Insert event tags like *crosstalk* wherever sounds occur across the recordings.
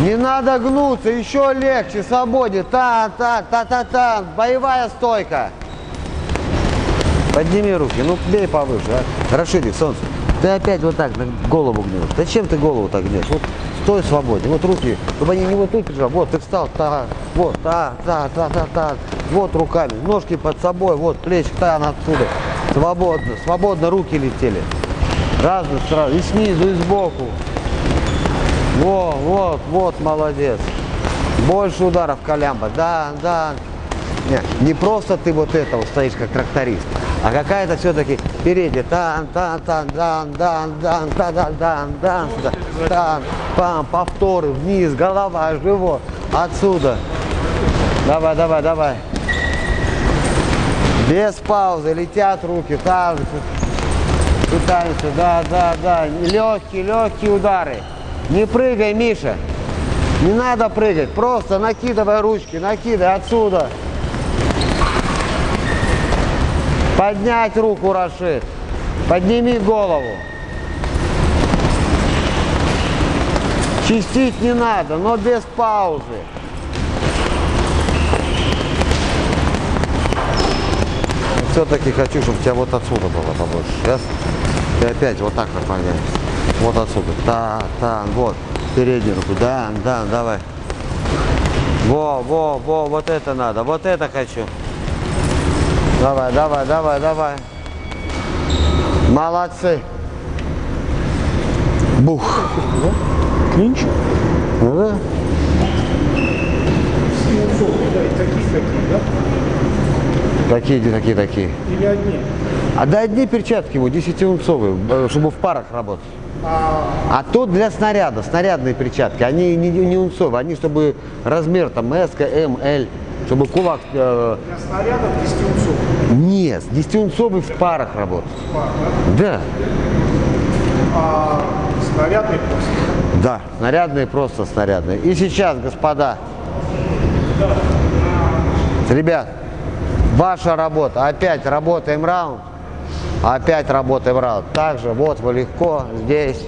Не надо гнуться, еще легче, свободе. Та, та, та, та, та. Боевая стойка. Подними руки, ну бей повыше, а. Расшири, солнце. Ты опять вот так голову гнешь. Зачем ты голову так гнешь? Вот стой свободен. Вот руки, чтобы они не вот тут лежали. Вот ты встал, та, вот, та, та, та, та, та. Вот руками, ножки под собой, вот плечи, тан отсюда. Свободно, свободно руки летели. Разные сразу, и снизу, и сбоку. Во, вот, вот, молодец. Больше ударов, Колямба. Да, да. Не, не просто ты вот это вот стоишь, как тракторист, а какая-то все-таки впереди. Тан, тан, тан, дан, дан, дан, та, дан, дан, дан, тан, пам, повторы, вниз, голова, живот. Отсюда. Давай, давай, давай. Без паузы, летят руки, там, пытаемся, да, да, да. Легкие, легкие удары. Не прыгай, Миша. Не надо прыгать. Просто накидывай ручки, накидай отсюда. Поднять руку, Рашид. Подними голову. Чистить не надо, но без паузы. Все-таки хочу, чтобы у тебя вот отсюда было побольше. Сейчас ты опять вот так наклоняешься. Вот отсюда. Та, та, вот. Переднюю руку. Да, да, давай. Во, во, во, вот это надо. Вот это хочу. Давай, давай, давай, давай. Молодцы. Бух. Клинч? Ну да. Такие, такие, такие? Или одни? А да одни перчатки его, 10-унцовые, э, чтобы в парах работать. А тут для снаряда, снарядные перчатки, они не, не унцовые, они чтобы размер там S, M, L, чтобы кулак... э, Для снарядов 10 унцов. нет, 10-унцовый в парах работает. Да, А снарядный просто. да, снарядные просто снарядные. И сейчас, господа, ребят, ваша работа, опять работаем раунд, опять работаем раунд. Также вот вы легко здесь.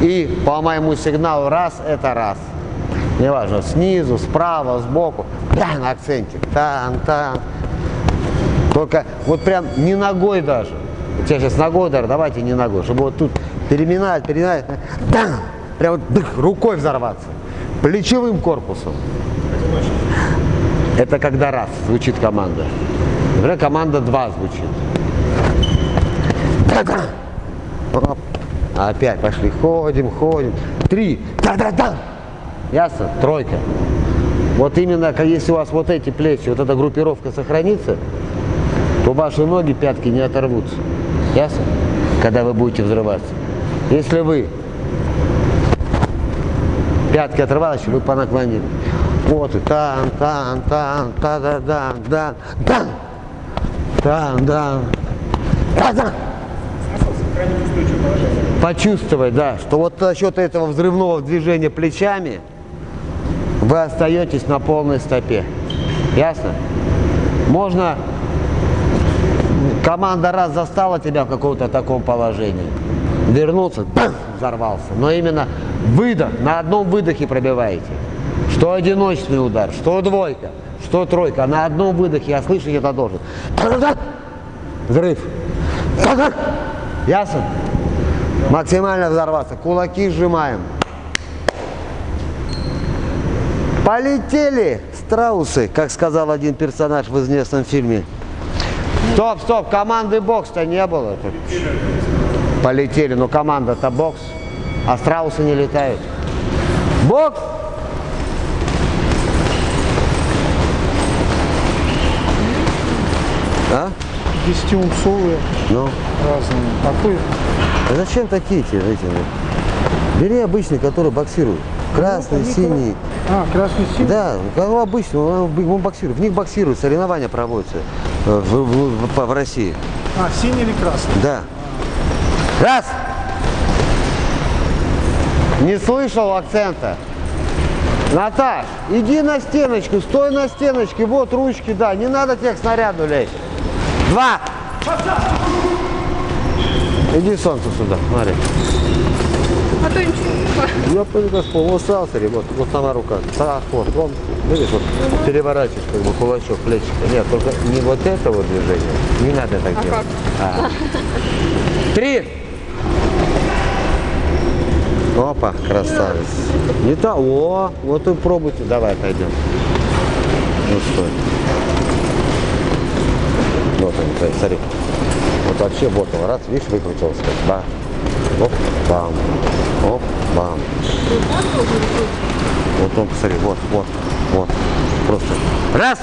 И по моему сигналу раз это раз. Неважно, снизу, справа, сбоку. Да, на акцентик. Там, там. Только вот прям не ногой даже. У сейчас ногой удар, давайте не ногой. Чтобы вот тут переминать, переминать. Да, прям вот дых, рукой взорваться. Плечевым корпусом. Это когда раз звучит команда. Например, команда два звучит. Да-да. Оп. Опять пошли, ходим, ходим. Три. Да-да-да. Ясно? Тройка. Вот именно, если у вас вот эти плечи, вот эта группировка сохранится, то ваши ноги, пятки не оторвутся. Ясно? Когда вы будете взрываться. Если вы пятки оторвались, вы по наклонению. Вот и там, там, там, та да да да да там, да да да Сохранить. Почувствовать, да, что вот за счет этого взрывного движения плечами вы остаетесь на полной стопе. Ясно? Можно команда раз застала тебя в каком-то таком положении, вернулся, бам, взорвался. Но именно выдох, на одном выдохе пробиваете. Что одиночный удар, что двойка, что тройка. На одном выдохе я слышать это должен. Взрыв. Ясно? Максимально взорваться. Кулаки сжимаем. Полетели страусы, как сказал один персонаж в известном фильме. Стоп, стоп, команды бокс-то не было. Полетели, но команда-то бокс, а страусы не летают. Бокс! А? 10-унцовые Ну, разные. Какой? а зачем такие тебе, эти? Бери обычный, который боксирует. Красный, они синий. А, красный синий? Да, как обычно, он, он боксирует. В них боксируют, соревнования проводятся э, в, в- в- в России. А, синий или красный? Да. Раз. Не слышал акцента. Наташ, иди на стеночку, стой на стеночке, вот ручки, да, не надо к снаряду лезть. Два. Иди солнце сюда, смотри. никто ничего не Я понял, как вот сразу, смотри, вот, вот сама рука. Так, вот, он, видишь, вот переворачиваешь, как бы кулачок, плечик. Нет, только не вот это вот движение. Не надо так делать. как? А. Три. Опа, красавец. Не то, о, вот и пробуйте. Давай, пойдем. Ну стой. Вот он, смотри, смотри. Вот вообще вот он, раз, видишь, выкрутился. Да. Оп, бам. Оп, бам. Вот он, посмотри, вот, вот, вот. Просто. Раз!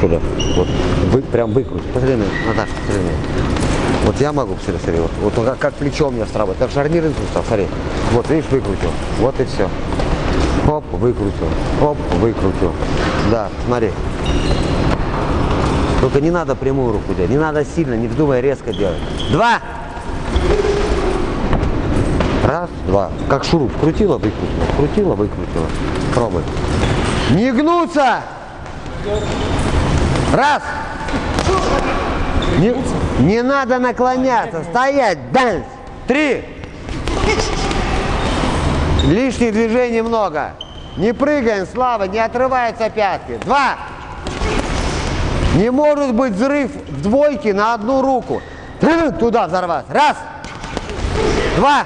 Туда. Вот. Вы прям выкрути. Посмотри на Наташа, посмотри на. Вот я могу, посмотри, смотри, вот, вот он как, как плечо у меня сработает, как шарнирный сустав, смотри. Вот, видишь, выкрутил. Вот и все. Оп, выкрутил. Оп, выкрутил. Да, смотри. Только не надо прямую руку делать, не надо сильно, не вздумай резко делать. Два! Раз, два. Как шуруп. Крутила, выкрутила. Крутила, выкрутила. Пробуй. Не гнуться! Раз! Не, не надо наклоняться. Стоять. Дальше. Три. Лишних движений много. Не прыгаем, Слава, не отрываются пятки. Два. Не может быть взрыв в двойке на одну руку. *clears throat* Туда взорваться. Раз. Два.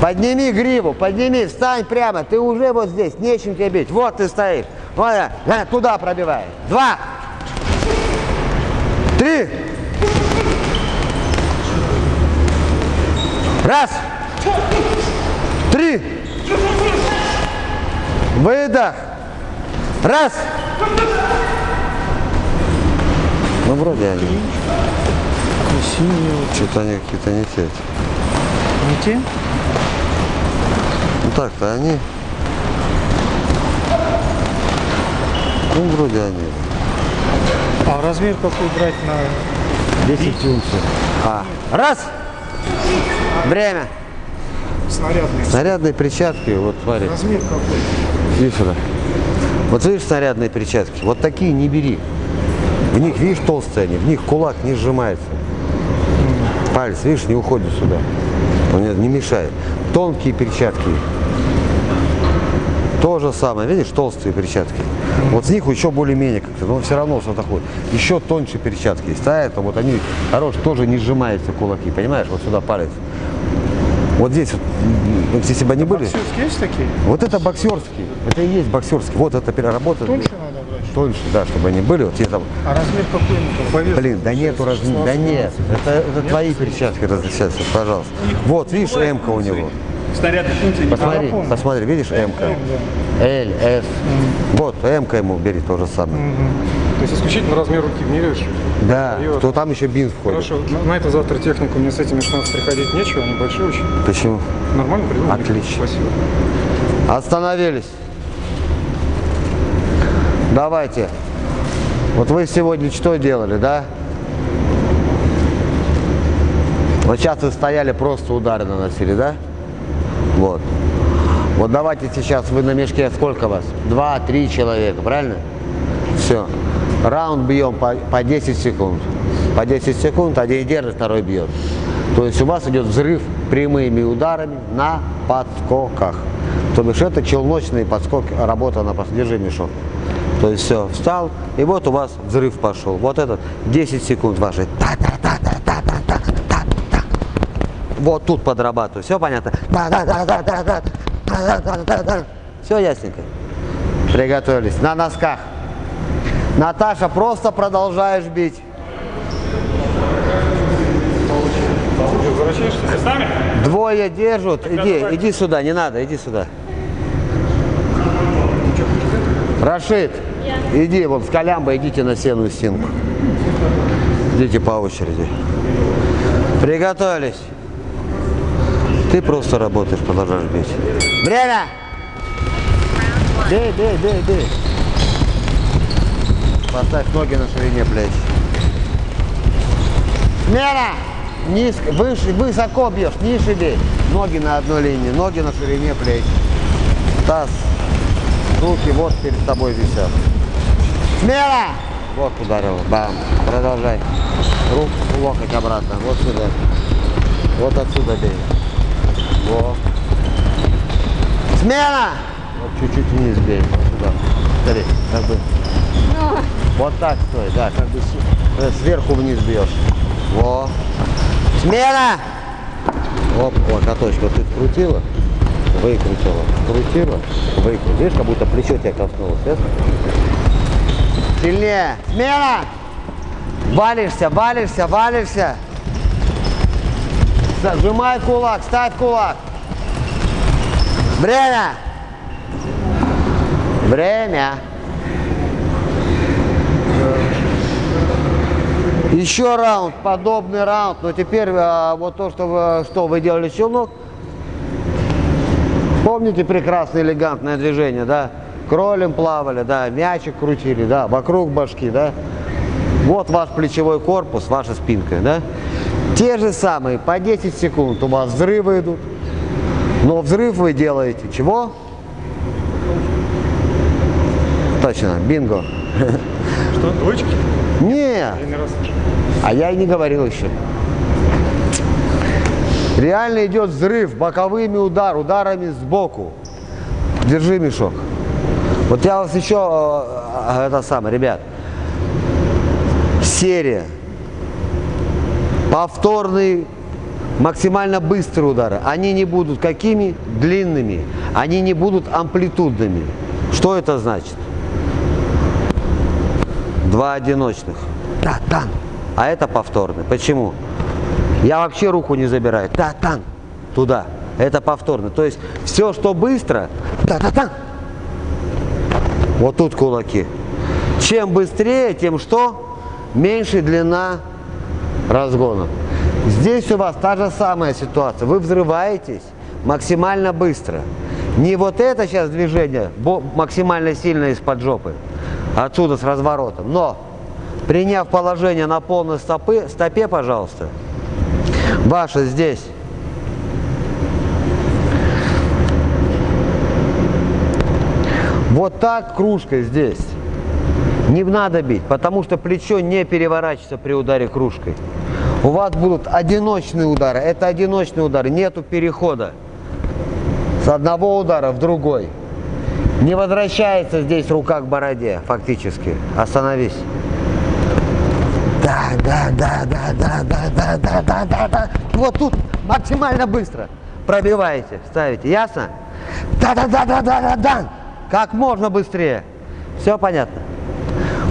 Подними гриву, подними, встань прямо. Ты уже вот здесь, нечем тебе бить. Вот ты стоишь. Вот, э, э, туда пробивай. Два. Три. Раз. Три. Выдох. Раз. Ну, вроде они. Синие. Что-то они какие-то не те. Не те? Ну так-то они. Ну, вроде они. А размер какой брать на 10 унций. А. Раз! Время. снарядный? Снарядные перчатки, вот смотри, Размер какой? иди сюда. Вот видишь снарядные перчатки? Вот такие не бери. В них, видишь, толстые они, в них кулак не сжимается. Палец, видишь, не уходит сюда. Он не, мешает. Тонкие перчатки. То же самое, видишь, толстые перчатки. Вот с них еще более-менее как-то, но все равно что такое. Еще тоньше перчатки есть. А это вот они, хорошие, тоже не сжимаются кулаки, понимаешь? Вот сюда палец. Вот здесь вот, если бы они были, Боксерские есть такие? вот это боксерский, это и есть боксерский. Вот это переработано. Тоньше? Тоньше, да, чтобы они были. Вот тебе там, А размер какой ему? По весу? блин, да нету размера, да нет, это, это твои перчатки различаются, пожалуйста. Вот, видишь, М-ка у него. Функций не Посмотри, понял. посмотри, видишь, М-ка. L, S. Вот, М-ка ему бери то же самое. То есть исключительно размер руки меряешь? Да, И то там еще бинз входит. Хорошо, на, на это завтра технику мне с этими шансов приходить нечего, они большие очень. Почему? Нормально придумали? Отлично. Спасибо. Остановились. Давайте. Вот вы сегодня что делали, да? Вот сейчас вы стояли, просто удары наносили, да? Вот. Вот давайте сейчас вы на мешке, сколько вас? Два, три человека, правильно? Все. Раунд бьем по, по 10 секунд. По 10 секунд, один держит, второй бьет. То есть у вас идет взрыв прямыми ударами на подскоках. То бишь это челночный подскок, работа на держи мешок. То есть все, встал, и вот у вас взрыв пошел. Вот этот 10 секунд ваши. Вот тут подрабатываю. Все понятно? Все ясненько. Приготовились. На носках. Наташа, просто продолжаешь бить. Двое держат. Иди, иди сюда, не надо, иди сюда. Рашид, иди, вот с Колямбо идите на сеную стенку. Идите по очереди. Приготовились. Ты просто работаешь, продолжаешь бить. Время! Бей, бей, бей, бей. Поставь ноги на ширине плеч. Смена! Низко, выше, высоко бьешь, ниже бей. Ноги на одной линии, ноги на ширине плеч. Таз. Руки вот перед тобой висят. Смена! Вот ударил. Бам. Продолжай. Руку, локоть обратно. Вот сюда. Вот отсюда бей. Во. Смена! Вот чуть-чуть вниз бей. Вот сюда. Смотри, как бы. Вот так стой, да, как бы э, сверху вниз бьешь. Во. Смена! Оп, локоточек. Вот ты крутила, выкрутила, крутила, выкрутила. Видишь, как будто плечо тебя коснулось, ясно? Сильнее. Смена! Валишься, валишься, валишься. Сжимай кулак, ставь кулак. Время. Время. Еще раунд, подобный раунд. Но теперь а, вот то, что вы, что вы делали челнок. Помните прекрасное элегантное движение, да? Кролем плавали, да, мячик крутили, да, вокруг башки, да. Вот ваш плечевой корпус, ваша спинка, да. Те же самые, по 10 секунд у вас взрывы идут. Но взрыв вы делаете чего? Точно, бинго. Что, двоечки? Не, а я и не говорил еще. Реально идет взрыв боковыми удар, ударами сбоку. Держи мешок. Вот я вас еще, э, э, это самое, ребят, серия, повторные, максимально быстрые удары. Они не будут какими? Длинными. Они не будут амплитудными. Что это значит? Два одиночных. Да, тан. А это повторный. Почему? Я вообще руку не забираю. Да, тан. Туда. Это повторно. То есть все, что быстро, та та та Вот тут кулаки. Чем быстрее, тем что? Меньше длина разгона. Здесь у вас та же самая ситуация. Вы взрываетесь максимально быстро. Не вот это сейчас движение максимально сильно из-под жопы, отсюда с разворотом. Но приняв положение на полной стопы, стопе, пожалуйста, ваша здесь. Вот так кружкой здесь. Не надо бить, потому что плечо не переворачивается при ударе кружкой. У вас будут одиночные удары. Это одиночные удары, нету перехода с одного удара в другой. Не возвращается здесь рука к бороде, фактически. Остановись. Да, да, да, да, да, да, да, да, да, да, да. Вот тут максимально быстро пробиваете, ставите. Ясно? Да, да, да, да, да, да, да. Как можно быстрее. Все понятно?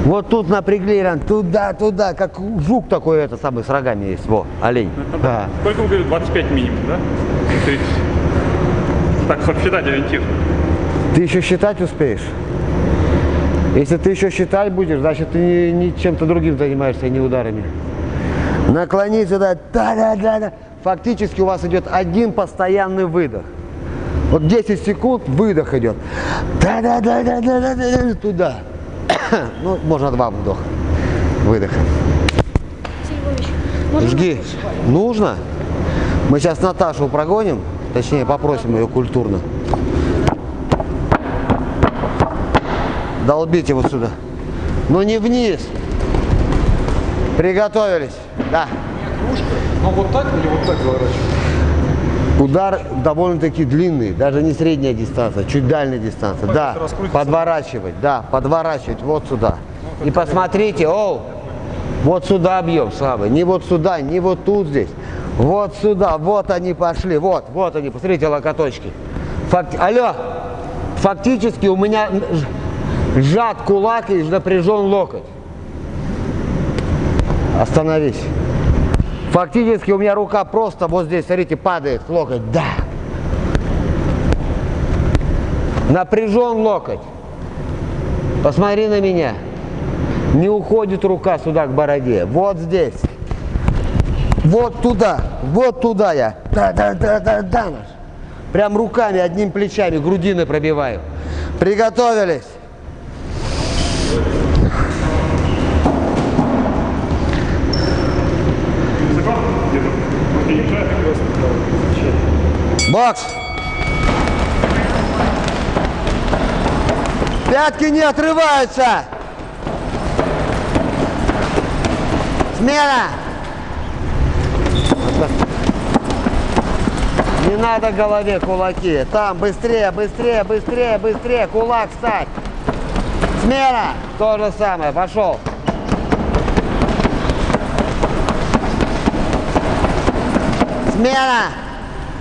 Вот тут напрягли, Иран, туда, туда, как жук такой, это самый, с рогами есть, во, олень. Да. Сколько вы говорите? 25 минимум, да? 30. Так, чтобы считать ориентир. Ты еще считать успеешь? Если ты еще считать будешь, значит ты не, не чем-то другим занимаешься, а не ударами. Наклониться, да, да, да, да, да. Фактически у вас идет один постоянный выдох. Вот 10 секунд выдох идет. Да, да, да, да, да, да, да, да, туда. *coughs* Ну, можно два вдоха. Выдоха. Жги. Нужно? Мы сейчас Наташу прогоним, точнее попросим ее культурно. Долбите вот сюда. Но не вниз. Приготовились. Да. Ну вот так или вот так заворачивать? Удар довольно-таки длинный, даже не средняя дистанция, чуть дальняя дистанция. Да, подворачивать, да, подворачивать вот сюда. И посмотрите, оу, вот сюда бьем, слабый, не вот сюда, не вот тут здесь. Вот сюда, вот они пошли, вот, вот они, посмотрите локоточки. Факти... Алло, фактически у меня сжат кулак и напряжен локоть. Остановись. Фактически у меня рука просто вот здесь, смотрите, падает локоть. Да. Напряжен локоть. Посмотри на меня. Не уходит рука сюда к бороде. Вот здесь. Вот туда. Вот туда я. Да, да, да, да, да. наш. Прям руками, одним плечами, грудины пробиваю. Приготовились. Бокс. Пятки не отрываются. Смена. Не надо голове кулаки. Там, быстрее, быстрее, быстрее, быстрее. Кулак встать. Смена. То же самое. Пошел. Смена.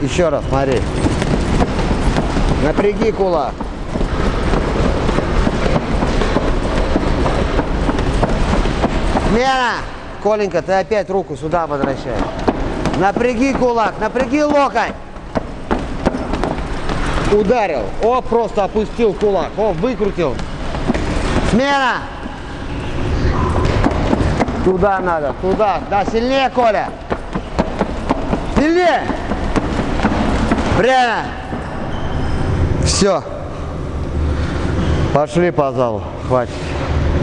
Еще раз, смотри. Напряги кулак. Смена. Коленька, ты опять руку сюда возвращаешь. Напряги кулак, напряги локоть. Ударил. О, просто опустил кулак. О, выкрутил. Смена. Туда надо, туда. Да, сильнее, Коля. Сильнее. Время. Все. Пошли по залу. Хватит.